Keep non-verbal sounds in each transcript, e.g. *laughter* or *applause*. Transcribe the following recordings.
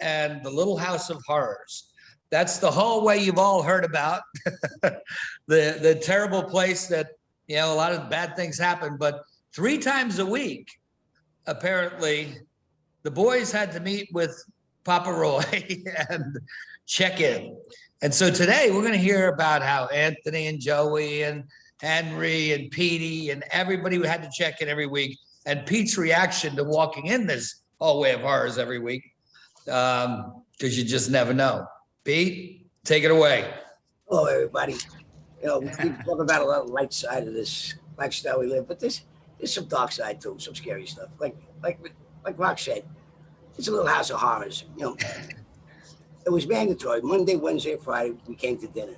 and the Little House of Horrors. That's the hallway you've all heard about. *laughs* The, the terrible place that, you know, a lot of bad things happen, but three times a week, apparently, the boys had to meet with Papa Roy *laughs* and check in. And so today we're going to hear about how Anthony and Joey and Henry and Petey and everybody who had to check in every week. And Pete's reaction to walking in this hallway of horrors every week, um, because you just never know. Pete, take it away. Hello, everybody. You know, we talk about a lot of light side of this lifestyle we live, but there's there's some dark side too, some scary stuff. Like like like Rock said, it's a little house of horrors. You know, it was mandatory. Monday, Wednesday, Friday, we came to dinner.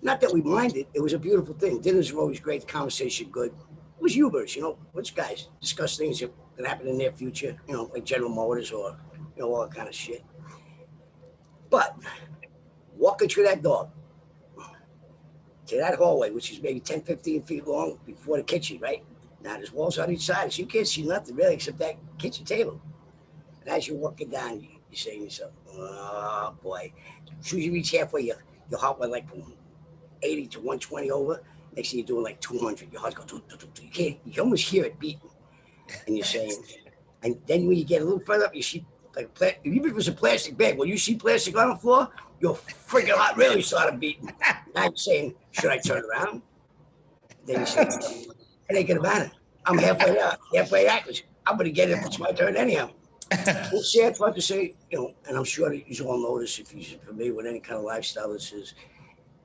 Not that we minded; it was a beautiful thing. Dinners were always great, conversation good. It was humorous, you know. Which guys discuss things that that happen in their future, you know, like General Motors or know all kind of shit. But walking through that door to that hallway, which is maybe 10, 15 feet long before the kitchen, right? Now there's walls on each side, so you can't see nothing really except that kitchen table. And as you're walking down, you, you're saying to yourself, oh boy. As soon as you reach halfway, your, your heart went like from 80 to 120 over. Next thing you're doing like 200. Your heart's going, doo, doo, doo. you can't, you almost hear it beating. And you're saying, and then when you get a little further up, you see like, pla- even if it was a plastic bag, when you see plastic on the floor, your freaking heart really started beating. Now you're saying, should I turn around? Then you say, it ain't gonna matter. I'm halfway out, halfway out. I'm gonna get it if it's my turn anyhow. *laughs* Well, sad part to say, you know, and I'm sure that you all know this if you're familiar with any kind of lifestyle. This is,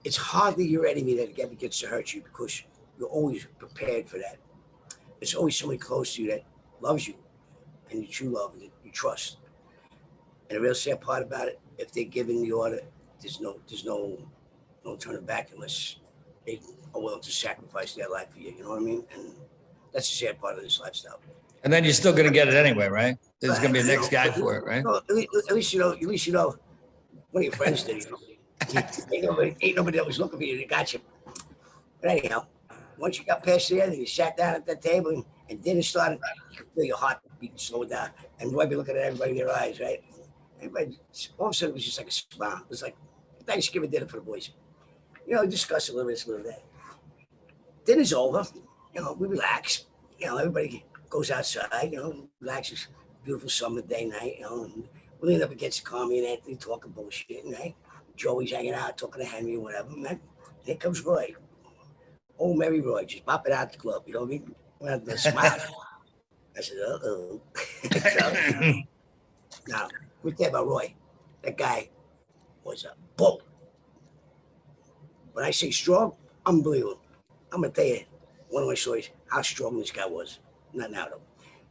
it's hardly your enemy that ever gets to hurt you because you're always prepared for that. There's always somebody close to you that loves you and that you love and that you trust. And the real sad part about it, if they're giving the order, there's no, there's no, no turning back unless they are willing to sacrifice their life for you. You know what I mean? And that's the sad part of this lifestyle. And then you're still going to get it anyway, right? There's going to be a next guy for it, right? No, at least, at least you know. At least you know. One of your friends did. You know. *laughs* ain't nobody, ain't nobody that was looking for you. They got you. But anyhow, once you got past the end, you sat down at that table and, and dinner started. You could feel your heart beating slow down, and Roy be looking at everybody in their eyes, right? Everybody, all of a sudden, it was just like a smile. It was like Thanksgiving dinner for the boys. You know, discuss a little this, a little that. Dinner's over. You know, we relax. You know, everybody goes outside. You know, relaxes. Beautiful summer day night. You know, and we lean up against Carmi and Anthony talking bullshit, And right? Joey's hanging out talking to Henry or whatever. Man, here comes Roy. Oh, Mary Roy, just popping out the club. You know what I mean? With the smile. *laughs* I said, uh oh. now, we tell about Roy. That guy was a bull. When I say strong, unbelievable. I'm gonna tell you one of my stories how strong this guy was. Not now though.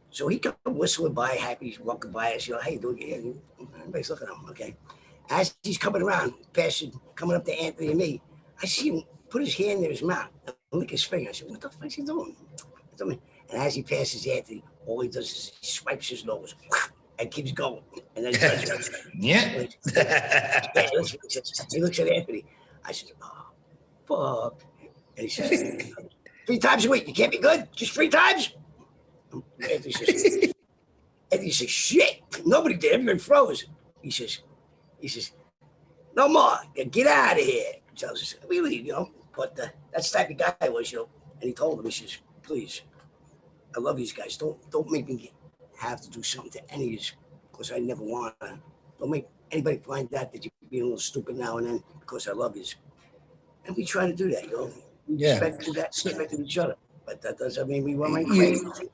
So he come whistling by, happy, walking by us. You know, you doing? Yeah, everybody's looking at him. Okay. As he's coming around, passing, coming up to Anthony and me, I see him put his hand in his mouth and lick his finger. I said, "What the fuck is he doing?" And as he passes Anthony, all he does is he swipes his nose and keeps going. And then. *laughs* Yeah. Yeah, he looks- says- he looks at Anthony. I said, oh, fuck. And he says, three times a week. You can't be good? Just three times? Anthony says, Anthony says, shit. Nobody did. Everybody froze. He says, he says, no more. Get out of here. He tells us, we leave, you know. But uh, that's the type of guy I was, you know. And he told him, he says, please, I love these guys. Don't don't make me have to do something to any of you because I never want to. Don't make anybody find out that you're being a little stupid now and then because I love you. And we try to do that, you know. We Yeah. respect that, So- each other. But that doesn't mean we like You- crazy.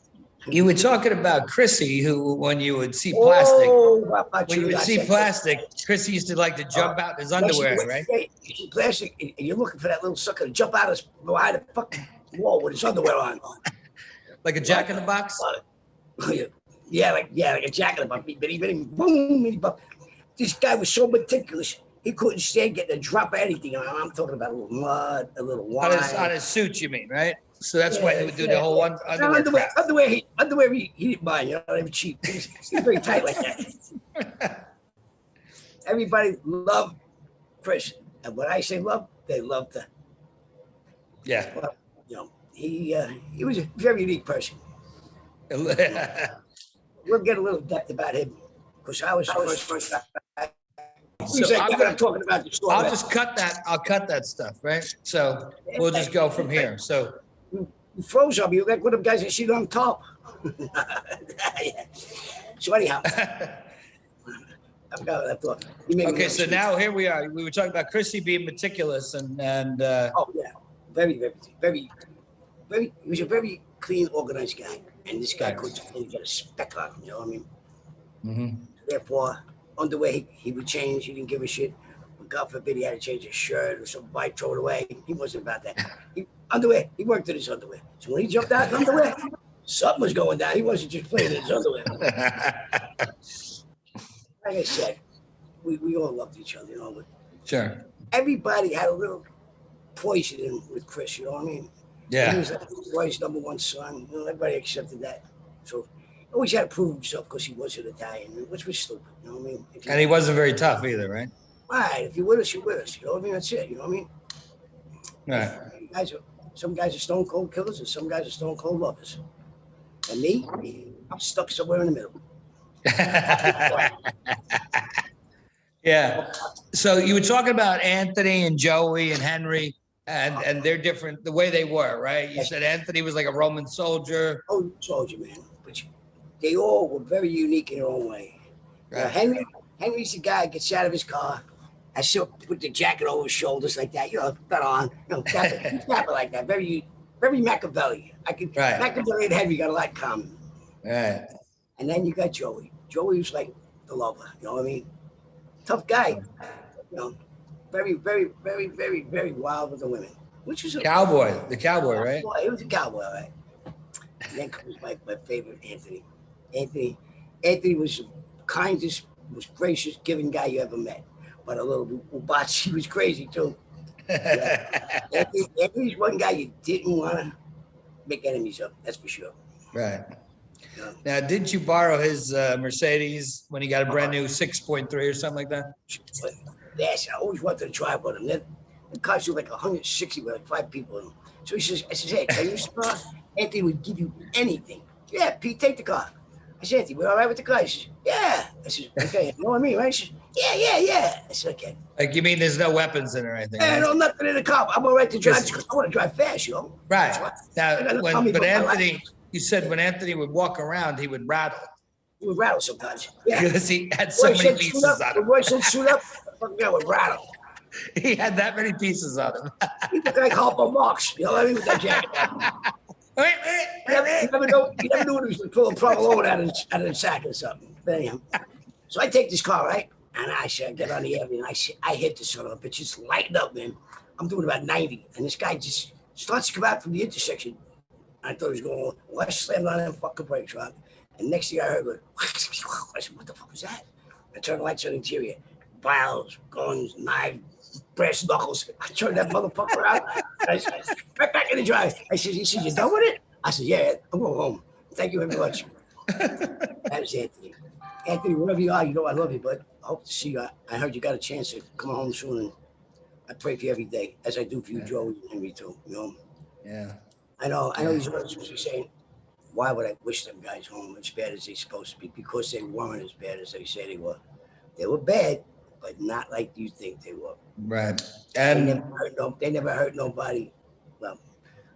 You were talking about Chrissy, who, when you would see oh, plastic, Oh, when you would see plastic, Chrissy used to like to uh, jump out in his underwear, Yes, right? see Plastic, and and you're looking for that little sucker to jump out of his- behind the fucking wall with his underwear on. *laughs* Like a jack in the box? *laughs* yeah, like yeah, like a jacket about me, bitty bitty boom, bitty. This guy was so meticulous. He couldn't stand getting a drop of anything. I'm, I'm talking about a little mud, a little On wine. his, on his suit, you mean, right? So that's why he would do the whole yeah. one No, underwear underwear, crap. underwear, he, underwear, he, he didn't mind. You know, they were cheap. He was, he was very tight like that. *laughs* Everybody loved Chris, and when I say love, they loved the, Yeah. Well, you know, he uh, he was a very unique person. *laughs* We'll get a little depth about him because I was first, first. So like, I'm gonna- talking about the store. I'll just cut that, I'll cut that stuff, right? So we'll just go from here. So, You froze me. You like one of them guys that sit on top. *laughs* So anyhow, I forgot what I thought. You made me okay, so now here we are. We were talking about Chrissy being meticulous and, and, uh, Oh, yeah, very, very, very, very, he was a very clean, organized guy. And this guy could, he got a speck on him, you know what I mean? mhm. Therefore, underwear, he, he would change, he didn't give a shit. God forbid he had to change his shirt or some bike, throw it away. He wasn't about that. He, underwear, he worked in his underwear. So when he jumped out in underwear, something was going down. He wasn't just playing in his underwear. *laughs* Like I said, we, we all loved each other, you know, but sure. everybody had a little poison in with Chris, you know what I mean? He Yeah, was like Roy's number one son. You know, everybody accepted that. So he always had to prove himself because he was an Italian, which was stupid. You know what I mean? If and he wasn't very tough either, right? right, if you're with us, you're with us. You know what I mean? That's it. You know what I mean? Right. Guys are, some guys are stone cold killers and some guys are stone cold lovers. And me, I'm stuck somewhere in the middle. *laughs* Yeah. So you were talking about Anthony and Joey and Henry and, and they're different, the way they were, right? You said Anthony was like a Roman soldier. Oh, soldier man, but they all were very unique in their own way. Now, Henry, Henry's the guy gets out of his car. I still put the jacket over his shoulders like that, you know, that on, you know, tap it, tap it like that. Very, very Machiavelli. I could Right. Machiavelli and Henry got a lot in common. Right. And then you got Joey. Joey was like the lover, you know what I mean? Tough guy, you know, very, very, very, very, very wild with the women, which was a Cowboy, the cowboy, right? Boy, he was a cowboy, right? And then comes my, my favorite, Anthony. Anthony, Anthony was the kindest, most gracious, giving guy you ever met. But a little Ubachi was crazy too. *laughs* Anthony, Anthony's one guy you didn't want to make enemies of. That's for sure. Right. Yeah. Now, didn't you borrow his uh, Mercedes when he got a brand new six point three or something like that? Yes, I always wanted to drive with him. That the cars were like 160 with like five people in them. So he says, I says, hey, can you start? Anthony would give you anything. Yeah, Pete, take the car. I said, Anthony, we're all right with the car? He says, yeah. I said, okay, you know what I mean, right? He says, yeah, yeah, yeah. I said, okay. Like, you mean there's no weapons in it or anything? Hey, right? no, nothing in the car. I'm all right to drive because I want to drive fast, you know? Right. why- I gotta Now, when, but about my life. Anthony, you said when Anthony would walk around, he would rattle would rattle sometimes. *laughs* Yeah. because he had so many pieces up. on him. Roy said, shoot up. fucking guy would rattle. *laughs* He had that many pieces on him. He looked like Harpo Marx. You know what I mean? With that jacket. *laughs* You never, you never know. You never knew when he was pulling provolone out of out of the sack or something. But anyhow, so I take this car right, and I said, I get on the avenue, and I say, I hit the son of a bitch, just lighting up, man. I'm doing about 90, and this guy just starts to come out from the intersection. I thought he was going, well, I slammed on them fucking brakes, right? And next thing I heard was, *laughs* I said, what the fuck was that? I turned the lights on the interior, vials, guns, knives, brass knuckles. I turned that motherfucker out. *laughs* I said, right back in the drive. I said, he said, you done with it? I said, yeah, I'm going home. Thank you very much. *laughs* that was Anthony. Anthony, wherever you are, you know I love you, but I hope to see you. I, I heard you got a chance to come home soon, and I pray for you every day, as I do for you, Yeah. Joe and Henry too. You know, Yeah. I know, I know he's supposed to be saying, why would I wish them guys home as bad as they supposed to be? Because they weren't as bad as they say they were. They were bad, but not like you think they were. Right. They And never hurt no, they never hurt nobody. Well,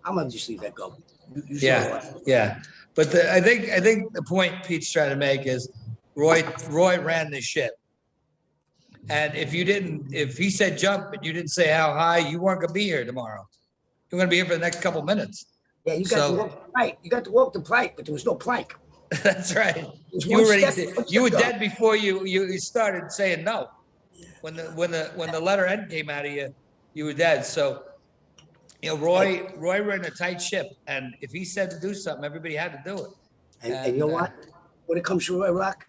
I'm gonna just leave that go. You- you Yeah. yeah, but the, I think, I think the point Pete's trying to make is Roy, Roy ran the ship. And if you didn't, if he said jump and you didn't say how high, you weren't gonna be here tomorrow. You're gonna be here for the next couple minutes. Yeah, you got to walk the plank. You got to walk the plank, but there was no plank. *laughs* That's right. You already, step- you were dead before you, you started saying no. When the, when the, when the letter N came out of you, you were dead. So, you know, Roy, Roy ran a tight ship and if he said to do something, everybody had to do it. And, and you know uh, what? When it comes to Roy Rock,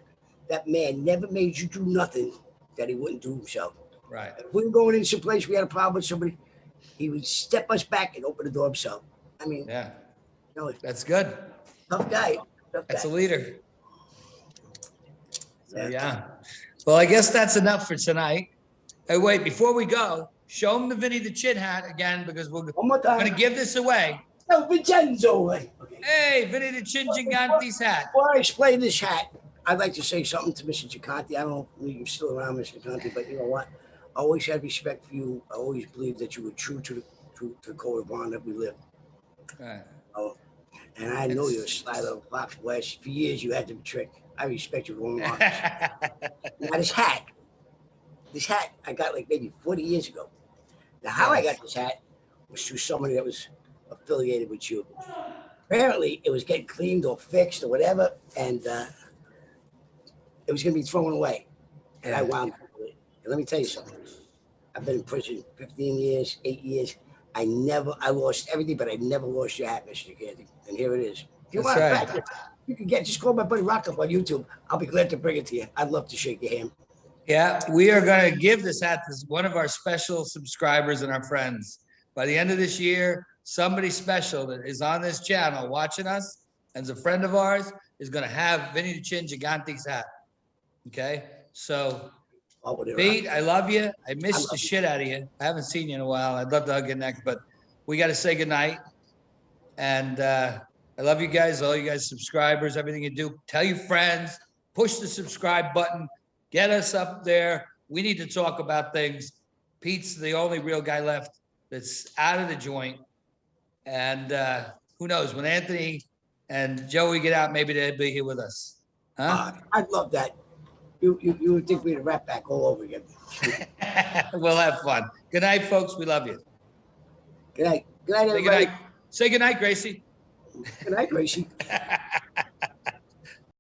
that man never made you do nothing that he wouldn't do himself. Right. If we were going into some place, we had a problem with somebody, he would step us back and open the door himself. I mean, Yeah, know, that's good. tough guy. Tough That's a leader. So, Yeah. Well, I guess that's enough for tonight. Hey, wait, before we go, show him the Vinny the Chin hat again because we're One more gonna give this away. No, Vincenzo. Okay. Hey, Vinny the Chin Gigante's hat. Before I explain this hat, I'd like to say something to Mr. Gigante. I don't know if you're still around, Mr. Gigante, but you know what? I always had respect for you. I always believed that you were true to the, true to the code of honor that we live. Right. And I know you're a sly little fox. *laughs* West. For years, you had the trick. I respect you very much. now, this hat, this hat, I got like maybe 40 years ago. Now, how I got this hat was through somebody that was affiliated with you. Apparently, it was getting cleaned or fixed or whatever, and uh, it was going to be thrown away. And I wound up with it. And let me tell you something. I've been in prison 15 years, eight years. I never, I lost everything, but I never lost your hat, Mr. Candy. And here it is. If you That's want right. back, you can get, just call my buddy Rock up on YouTube. I'll be glad to bring it to you. I'd love to shake your hand. Yeah, we are gonna give this hat to one of our special subscribers and our friends. By the end of this year, somebody special that is on this channel watching us and is a friend of ours is gonna have Vinny the Chin Gigante's hat. Okay, so Whatever. Pete, I love you. I miss I the love shit out of you. I haven't seen you in a while. I'd love to hug your neck, but we gotta say goodnight. And uh, I love you guys, all you guys subscribers, everything you do. Tell your friends, push the subscribe button, get us up there. We need to talk about things. Pete's the only real guy left that's out of the joint. And uh, who knows, when Anthony and Joey get out, maybe they'll be here with us. Huh? Uh, I'd love that. You, you, you would think we'd rap back all over again. *laughs* We'll have fun. Good night, folks. We love you. Good night. Good night, Say everybody. goodnight. Say goodnight, Gracie. Good night, Gracie. *laughs*